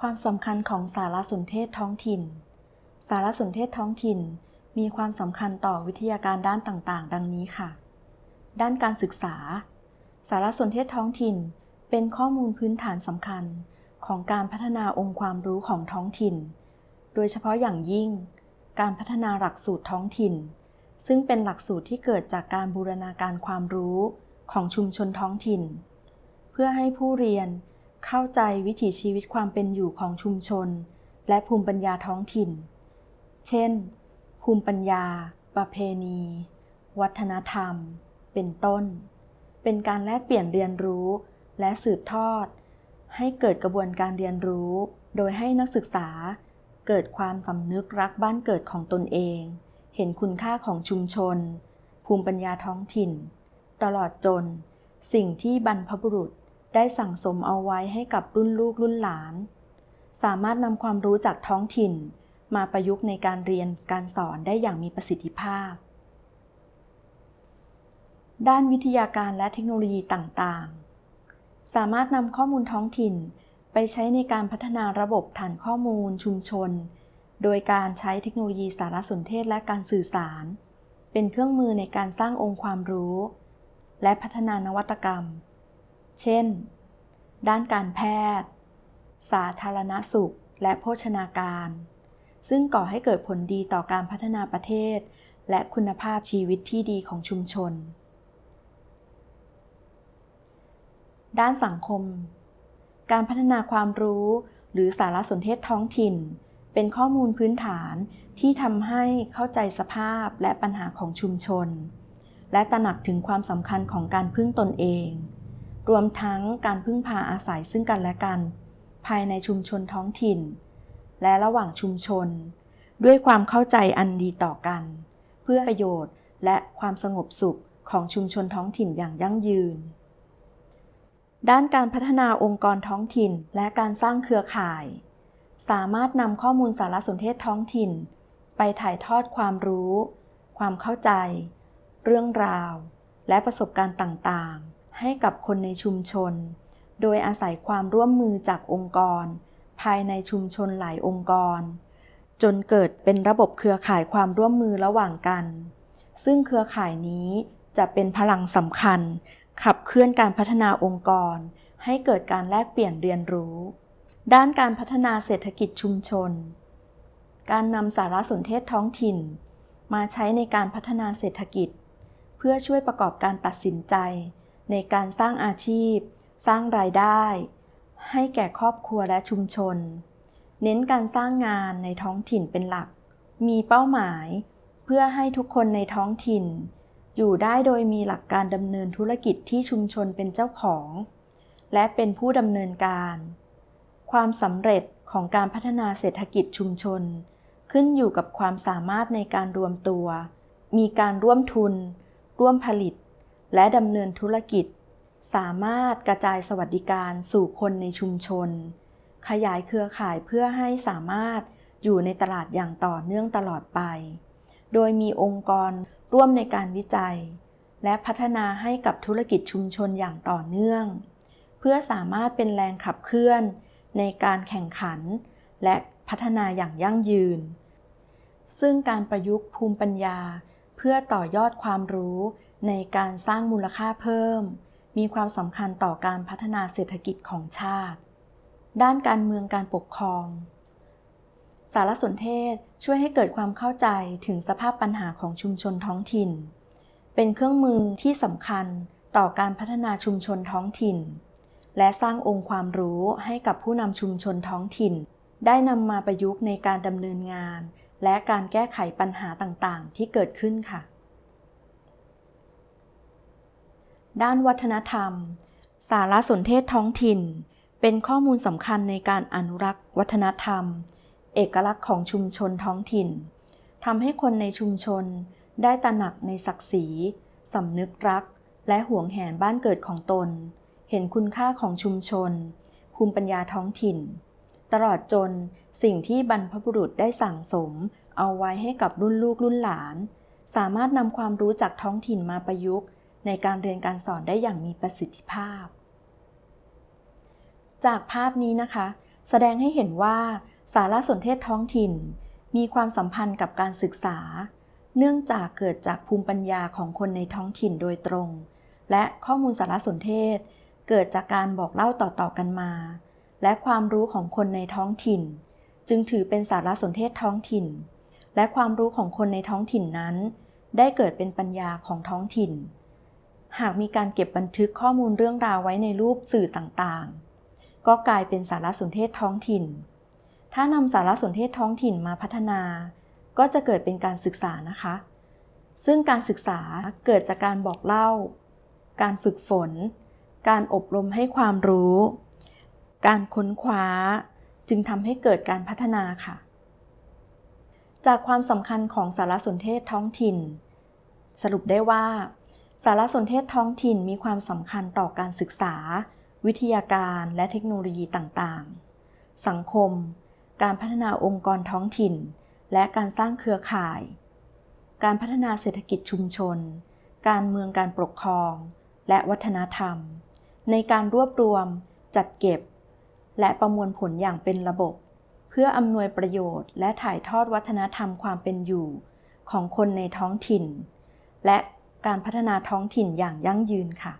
ความสำคัญของสารสนเทศท้องถิ่น สารสนเทศท้องถิ่น มีความสำคัญต่อวิทยาการด้านต่างๆ ดังนี้ค่ะ ด้านการศึกษา สารสนเทศท้องถิ่น เป็นข้อมูลพื้นฐานสำคัญของการพัฒนาองค์ความรู้ของท้องถิ่น โดยเฉพาะอย่างยิ่ง การพัฒนาหลักสูตรท้องถิ่น ซึ่งเป็นหลักสูตรที่เกิดจากการบูรณาการความรู้ของชุมชนท้องถิ่น เพื่อให้ผู้เรียน เข้าใจวิถีชีวิตความเป็นอยู่ของชุมชน และภูมิปัญญาท้องถิ่น เช่น ภูมิปัญญา ประเพณี วัฒนธรรม เป็นต้น เป็นการแลกเปลี่ยนเรียนรู้ และสืบทอด ให้เกิดกระบวนการเรียนรู้ โดยให้นักศึกษา เกิดความสำนึกรักบ้านเกิดของตนเอง เห็นคุณค่าของชุมชน ภูมิปัญญาท้องถิ่น ตลอดจน สิ่งที่บรรพบุรุษ ได้สั่งสมเอาไว้ให้กับรุ่นลูกรุ่นหลาน สามารถนำความรู้จากท้องถิ่น มาประยุกต์ในการเรียนการสอนได้อย่างมีประสิทธิภาพ ด้านวิทยาการและเทคโนโลยีต่างๆ สามารถนำข้อมูลท้องถิ่นไปใช้ในการพัฒนาระบบฐานข้อมูลชุมชน โดยการใช้เทคโนโลยีสารสนเทศและการสื่อสาร เป็นเครื่องมือในการสร้างองค์ความรู้ และพัฒนานวัตกรรม เช่น ด้านการแพทย์ สาธารณสุข และโภชนาการ ซึ่งก่อให้เกิดผลดีต่อการพัฒนาประเทศ และคุณภาพชีวิตที่ดีของชุมชน ด้านสังคม การพัฒนาความรู้หรือสารสนเทศท้องถิ่น เป็นข้อมูลพื้นฐานที่ทำให้เข้าใจสภาพและปัญหาของชุมชน และตระหนักถึงความสำคัญของการพึ่งตนเอง รวมทั้งการพึ่งพาอาศัยซึ่งกันและกัน ภายในชุมชนท้องถิ่น และระหว่างชุมชน ด้วยความเข้าใจอันดีต่อกัน เพื่อประโยชน์และความสงบสุขของชุมชนท้องถิ่นอย่างยั่งยืน ด้านการพัฒนาองค์กรท้องถิ่นและการสร้างเครือข่าย สามารถนำข้อมูลสารสนเทศท้องถิ่น ไปถ่ายทอดความรู้ ความเข้าใจ เรื่องราว และประสบการณ์ต่าง ให้กับคนในชุมชน โดยอาศัยความร่วมมือจากองค์กร ภายในชุมชนหลายองค์กร จนเกิดเป็นระบบเครือข่ายความร่วมมือระหว่างกัน ซึ่งเครือข่ายนี้จะเป็นพลังสำคัญ ขับเคลื่อนการพัฒนาองค์กร ให้เกิดการแลกเปลี่ยนเรียนรู้ ด้านการพัฒนาเศรษฐกิจชุมชน การนำสารสนเทศท้องถิ่น มาใช้ในการพัฒนาเศรษฐกิจ เพื่อช่วยประกอบการตัดสินใจ ในการสร้างอาชีพ สร้างรายได้ ให้แก่ครอบครัวและชุมชน เน้นการสร้างงานในท้องถิ่นเป็นหลัก มีเป้าหมาย เพื่อให้ทุกคนในท้องถิ่น อยู่ได้โดยมีหลักการดำเนินธุรกิจที่ชุมชนเป็นเจ้าของ และเป็นผู้ดำเนินการ ความสำเร็จของการพัฒนาเศรษฐกิจชุมชน ขึ้นอยู่กับความสามารถในการรวมตัว มีการร่วมทุน ร่วมผลิต และดำเนินธุรกิจ สามารถกระจายสวัสดิการสู่คนในชุมชน ขยายเครือข่ายเพื่อให้สามารถอยู่ในตลาดอย่างต่อเนื่องตลอดไป โดยมีองค์กรร่วมในการวิจัย และพัฒนาให้กับธุรกิจชุมชนอย่างต่อเนื่อง เพื่อสามารถเป็นแรงขับเคลื่อนในการแข่งขัน และพัฒนาอย่างยั่งยืน ซึ่งการประยุกต์ภูมิปัญญา เพื่อต่อยอดความรู้ ในการสร้างมูลค่าเพิ่ม มีความสำคัญต่อการพัฒนาเศรษฐกิจของชาติ ด้านการเมืองการปกครอง สารสนเทศช่วยให้เกิดความเข้าใจถึงสภาพปัญหาของชุมชนท้องถิ่น เป็นเครื่องมือที่สำคัญต่อการพัฒนาชุมชนท้องถิ่น และสร้างองค์ความรู้ให้กับผู้นำชุมชนท้องถิ่น ได้นำมาประยุกต์ในการดำเนินงาน และการแก้ไขปัญหาต่างๆ ที่เกิดขึ้นค่ะ ด้านวัฒนธรรม สารสนเทศท้องถิ่น เป็นข้อมูลสำคัญในการอนุรักษ์ วัฒนธรรม เอกลักษณ์ของชุมชนท้องถิ่นทำให้คนในชุมชน ได้ตระหนักในศักดิ์ศรีสำนึกรัก และห่วงแหนบ้านเกิดของตน เห็นคุณค่าของชุมชน ภูมิปัญญาท้องถิ่น ตลอดจนสิ่งที่บรรพบุรุษได้สั่งสม เอาไว้ให้กับรุ่นลูกรุ่นหลาน สามารถนำความรู้จากท้องถิ่นมาประยุกต์ ในการเรียนการสอนได้อย่างมีประสิทธิภาพ จากภาพนี้นะคะ แสดงให้เห็นว่าสารสนเทศท้องถิ่น มีความสัมพันธ์กับการศึกษา เนื่องจากเกิดจากภูมิปัญญาของคนในท้องถิ่นโดยตรง และข้อมูลสารสนเทศ เกิดจากการบอกเล่าต่อๆกันมา และความรู้ของคนในท้องถิ่น จึงถือเป็นสารสนเทศท้องถิ่น และความรู้ของคนในท้องถิ่นนั้น ได้เกิดเป็นปัญญาของท้องถิ่น หากมีการเก็บบันทึกข้อมูลเรื่องราวไว้ในรูปสื่อต่างๆ ก็กลายเป็นสารสนเทศท้องถิ่น ถ้านำสารสนเทศท้องถิ่นมาพัฒนา ก็จะเกิดเป็นการศึกษานะคะ ซึ่งการศึกษาเกิดจากการบอกเล่า การฝึกฝน การอบรมให้ความรู้ การค้นคว้า จึงทำให้เกิดการพัฒนาค่ะ จากความสำคัญของสารสนเทศท้องถิ่น สรุปได้ว่า สารสนเทศท้องถิ่นมีความสำคัญต่อการศึกษา วิทยาการและเทคโนโลยีต่างๆ สังคม การพัฒนาองค์กรท้องถิ่น และการสร้างเครือข่าย การพัฒนาเศรษฐกิจชุมชน การเมืองการปกครอง และวัฒนธรรม ในการรวบรวม จัดเก็บ และประมวลผลอย่างเป็นระบบ เพื่ออำนวยประโยชน์ และถ่ายทอดวัฒนธรรมความเป็นอยู่ ของคนในท้องถิ่น และ การพัฒนาท้องถิ่นอย่างยั่งยืนค่ะ